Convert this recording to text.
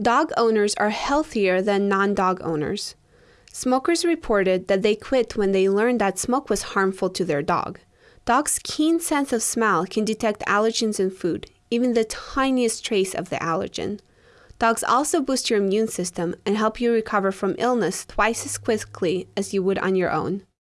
Dog owners are healthier than non dog owners. Smokers reported that they quit when they learned that smoke was harmful to their dog. Dogs' keen sense of smell can detect allergens in food, even the tiniest trace of the allergen. Dogs also boost your immune system and help you recover from illness twice as quickly as you would on your own.